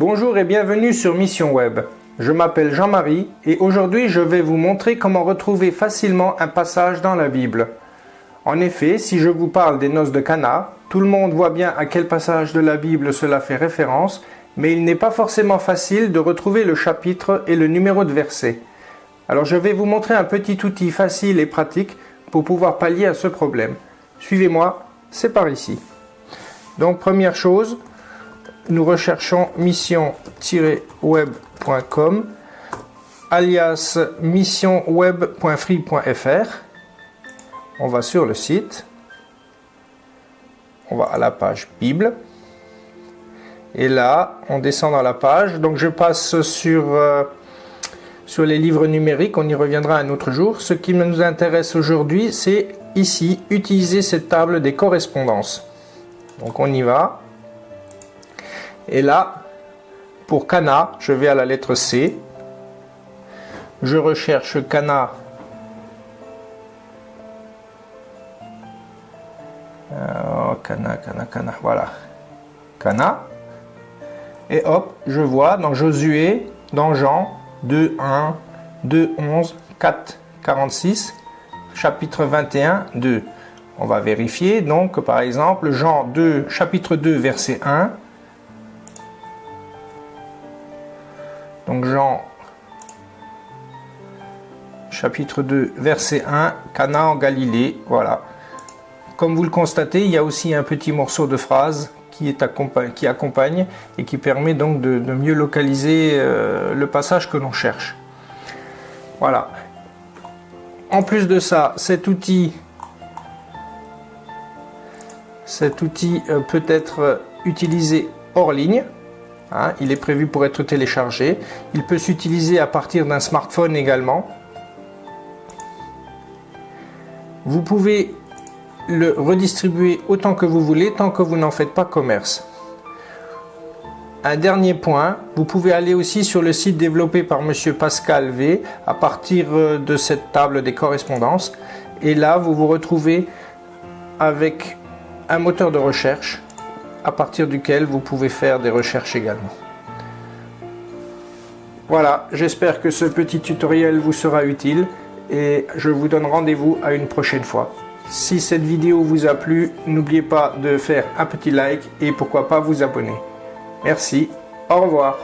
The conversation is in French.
Bonjour et bienvenue sur Mission Web. Je m'appelle Jean-Marie et aujourd'hui je vais vous montrer comment retrouver facilement un passage dans la Bible. En effet, si je vous parle des noces de Cana, tout le monde voit bien à quel passage de la Bible cela fait référence, mais il n'est pas forcément facile de retrouver le chapitre et le numéro de verset. Alors je vais vous montrer un petit outil facile et pratique pour pouvoir pallier à ce problème. Suivez-moi, c'est par ici. Donc première chose, nous recherchons mission-web.com alias missionweb.free.fr. On va sur le site. On va à la page Bible. Et là, on descend dans la page. Donc je passe sur, euh, sur les livres numériques. On y reviendra un autre jour. Ce qui nous intéresse aujourd'hui, c'est ici, utiliser cette table des correspondances. Donc on y va. Et là, pour Cana, je vais à la lettre C. Je recherche Cana. Oh, Cana, Cana, Cana, voilà. Cana. Et hop, je vois dans Josué, dans Jean 2, 1, 2, 11, 4, 46, chapitre 21, 2. On va vérifier, donc par exemple, Jean 2, chapitre 2, verset 1. Donc Jean chapitre 2, verset 1, Cana en Galilée, voilà. Comme vous le constatez, il y a aussi un petit morceau de phrase qui, est qui accompagne et qui permet donc de, mieux localiser euh, le passage que l'on cherche. Voilà. En plus de ça, cet outil cet outil euh, peut être utilisé hors ligne. Hein, il est prévu pour être téléchargé. Il peut s'utiliser à partir d'un smartphone également. Vous pouvez le redistribuer autant que vous voulez tant que vous n'en faites pas commerce. Un dernier point, vous pouvez aller aussi sur le site développé par Monsieur Pascal V à partir euh, de cette table des correspondances et là vous vous retrouvez avec un moteur de recherche à partir duquel vous pouvez faire des recherches également. Voilà, j'espère que ce petit tutoriel vous sera utile et je vous donne rendez-vous à une prochaine fois. Si cette vidéo vous a plu, n'oubliez pas de faire un petit like et pourquoi pas vous abonner. Merci, au revoir.